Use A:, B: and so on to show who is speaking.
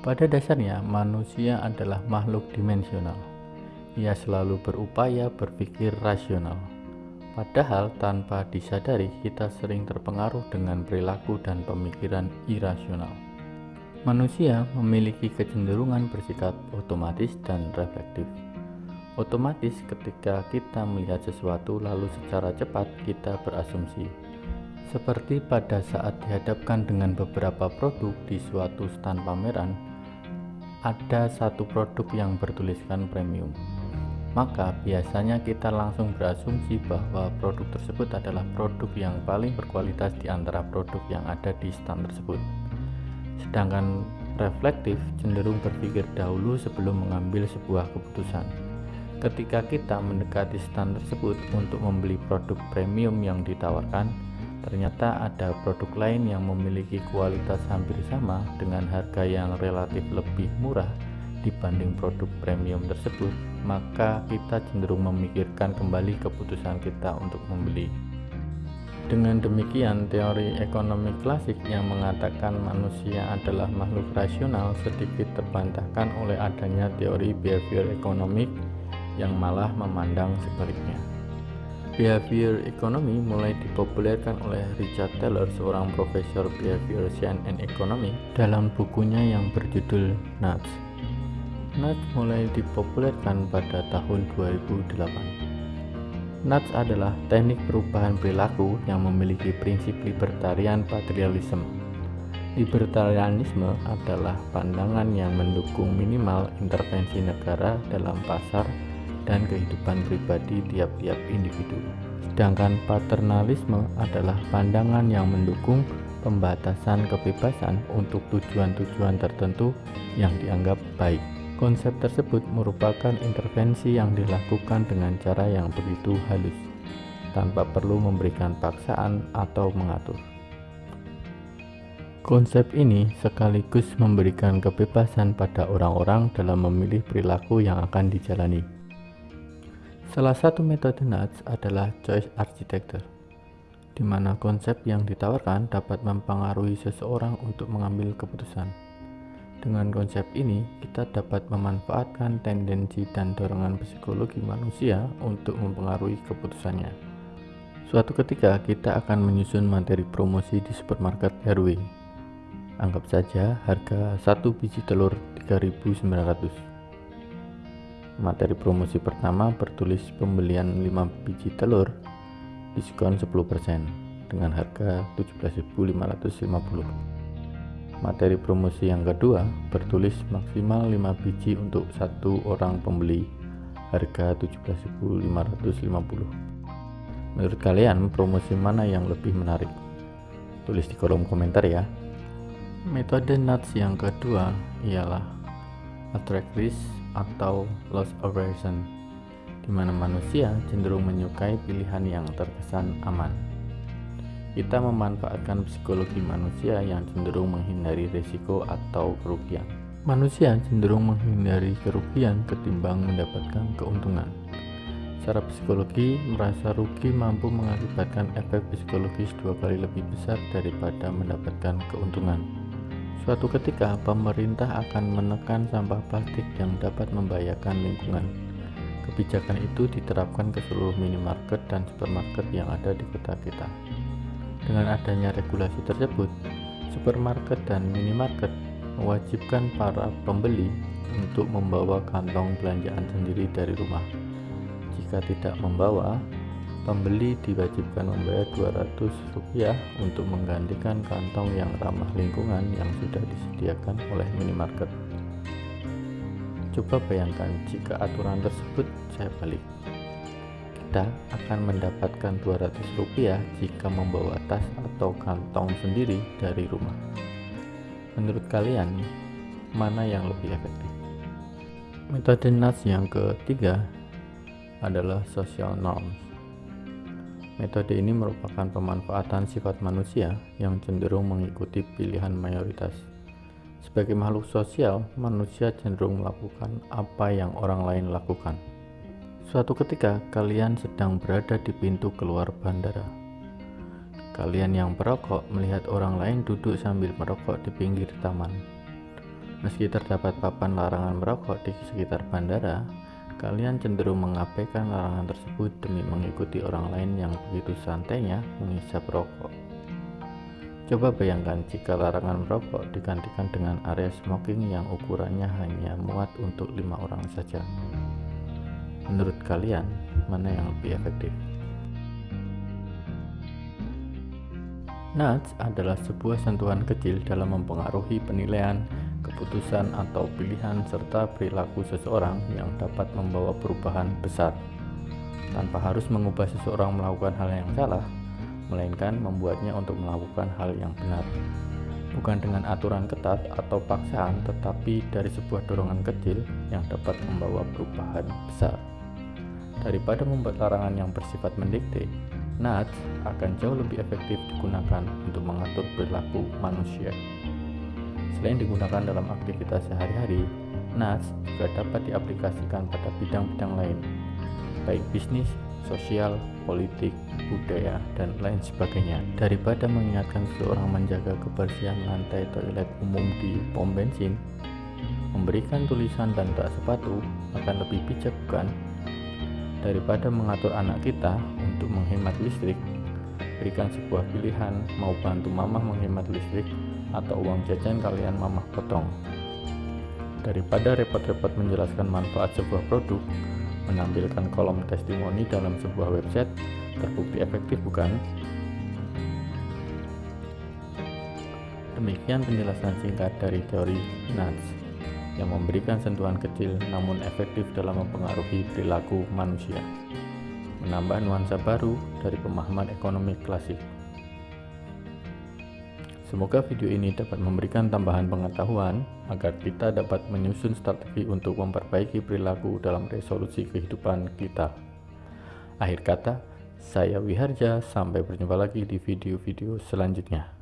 A: Pada dasarnya, manusia adalah makhluk dimensional. Ia selalu berupaya berpikir rasional. Padahal tanpa disadari kita sering terpengaruh dengan perilaku dan pemikiran irasional. Manusia memiliki kecenderungan bersikap otomatis dan reflektif. Otomatis ketika kita melihat sesuatu lalu secara cepat kita berasumsi. Seperti pada saat dihadapkan dengan beberapa produk di suatu stand pameran, ada satu produk yang bertuliskan premium. Maka biasanya kita langsung berasumsi bahwa produk tersebut adalah produk yang paling berkualitas di antara produk yang ada di stand tersebut. Sedangkan reflektif cenderung berpikir dahulu sebelum mengambil sebuah keputusan. Ketika kita mendekati stand tersebut untuk membeli produk premium yang ditawarkan, ternyata ada produk lain yang memiliki kualitas hampir sama dengan harga yang relatif lebih murah dibanding produk premium tersebut, maka kita cenderung memikirkan kembali keputusan kita untuk membeli. Dengan demikian, teori ekonomi klasik yang mengatakan manusia adalah makhluk rasional sedikit terbantahkan oleh adanya teori behavior ekonomik yang malah memandang sebaliknya. Behavior economy mulai dipopulerkan oleh Richard Taylor, seorang profesor behavior science and economy, dalam bukunya yang berjudul Nuts. Nuts mulai dipopulerkan pada tahun 2008. Nuts adalah teknik perubahan perilaku yang memiliki prinsip libertarian patrialisme. Libertarianisme adalah pandangan yang mendukung minimal intervensi negara dalam pasar dan kehidupan pribadi tiap-tiap individu. Sedangkan paternalisme adalah pandangan yang mendukung pembatasan kebebasan untuk tujuan-tujuan tertentu yang dianggap baik. Konsep tersebut merupakan intervensi yang dilakukan dengan cara yang begitu halus, tanpa perlu memberikan paksaan atau mengatur. Konsep ini sekaligus memberikan kebebasan pada orang-orang dalam memilih perilaku yang akan dijalani. Salah satu metode NUTS adalah choice architecture, di mana konsep yang ditawarkan dapat mempengaruhi seseorang untuk mengambil keputusan. Dengan konsep ini, kita dapat memanfaatkan tendensi dan dorongan psikologi manusia untuk mempengaruhi keputusannya. Suatu ketika, kita akan menyusun materi promosi di supermarket RW. Anggap saja harga satu biji telur 3.900. Materi promosi pertama bertulis pembelian 5 biji telur diskon 10% dengan harga 17.550 Materi promosi yang kedua bertulis maksimal 5 biji untuk satu orang pembeli harga 17.550. Menurut kalian promosi mana yang lebih menarik? Tulis di kolom komentar ya. Metode nuts yang kedua ialah attract risk atau loss aversion di mana manusia cenderung menyukai pilihan yang terkesan aman. Kita memanfaatkan psikologi manusia yang cenderung menghindari risiko atau kerugian. Manusia cenderung menghindari kerugian ketimbang mendapatkan keuntungan. Secara psikologi, merasa rugi mampu mengakibatkan efek psikologis dua kali lebih besar daripada mendapatkan keuntungan. Suatu ketika, pemerintah akan menekan sampah plastik yang dapat membahayakan lingkungan. Kebijakan itu diterapkan ke seluruh minimarket dan supermarket yang ada di kota kita. Dengan adanya regulasi tersebut, supermarket dan minimarket mewajibkan para pembeli untuk membawa kantong belanjaan sendiri dari rumah. Jika tidak membawa, pembeli diwajibkan membayar 200 rupiah untuk menggantikan kantong yang ramah lingkungan yang sudah disediakan oleh minimarket. Coba bayangkan jika aturan tersebut saya balik kita akan mendapatkan 200 rupiah jika membawa tas atau kantong sendiri dari rumah. Menurut kalian, mana yang lebih efektif? Metode NAS yang ketiga adalah social norms. Metode ini merupakan pemanfaatan sifat manusia yang cenderung mengikuti pilihan mayoritas. Sebagai makhluk sosial, manusia cenderung melakukan apa yang orang lain lakukan. Suatu ketika kalian sedang berada di pintu keluar bandara. Kalian yang perokok melihat orang lain duduk sambil merokok di pinggir taman. Meski terdapat papan larangan merokok di sekitar bandara, kalian cenderung mengabaikan larangan tersebut demi mengikuti orang lain yang begitu santainya mengisap rokok. Coba bayangkan jika larangan merokok digantikan dengan area smoking yang ukurannya hanya muat untuk lima orang saja. Menurut kalian, mana yang lebih efektif? Nudge adalah sebuah sentuhan kecil dalam mempengaruhi penilaian keputusan atau pilihan serta perilaku seseorang yang dapat membawa perubahan besar. Tanpa harus mengubah seseorang melakukan hal yang salah melainkan membuatnya untuk melakukan hal yang benar. Bukan dengan aturan ketat atau paksaan tetapi dari sebuah dorongan kecil yang dapat membawa perubahan besar. Daripada membuat larangan yang bersifat mendikte nudge akan jauh lebih efektif digunakan untuk mengatur perilaku manusia Selain digunakan dalam aktivitas sehari-hari, NAS juga dapat diaplikasikan pada bidang-bidang lain, baik bisnis, sosial, politik, budaya, dan lain sebagainya. Daripada mengingatkan seseorang menjaga kebersihan lantai toilet umum di pom bensin, memberikan tulisan dan tak sepatu akan lebih bijak bukan? Daripada mengatur anak kita untuk menghemat listrik, berikan sebuah pilihan mau bantu mamah menghemat listrik atau uang jajan kalian mamah potong. Daripada repot-repot menjelaskan manfaat sebuah produk, menampilkan kolom testimoni dalam sebuah website terbukti efektif bukan? Demikian penjelasan singkat dari teori nudge yang memberikan sentuhan kecil namun efektif dalam mempengaruhi perilaku manusia. Menambah nuansa baru dari pemahaman ekonomi klasik. Semoga video ini dapat memberikan tambahan pengetahuan agar kita dapat menyusun strategi untuk memperbaiki perilaku dalam resolusi kehidupan kita. Akhir kata, saya Wiharja, sampai berjumpa lagi di video-video selanjutnya.